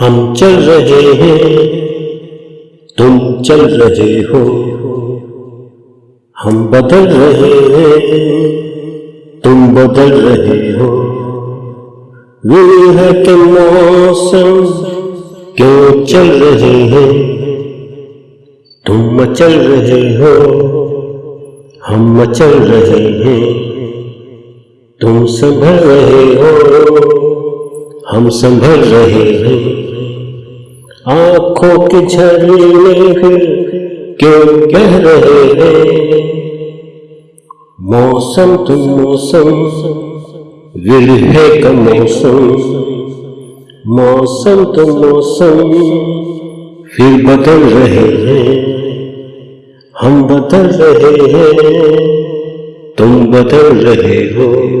हम चल रहे हैं, तुम चल रहे हो। हम बदल रहे हैं, तुम बदल रहे हो। विरह के मौसम, क्यों चल रहे हैं, तुम मचल रहे हो। हम मचल रहे हैं, तुम संभल रहे हो। हम संभल रहे हैं। आँखों के झरने फिर क्यों कह रहे हैं? मौसम तुम मौसम विरह का मौसम। मौसम तुम मौसम, फिर बदल रहे हैं। हम बदल रहे हैं, तुम बदल रहे हो।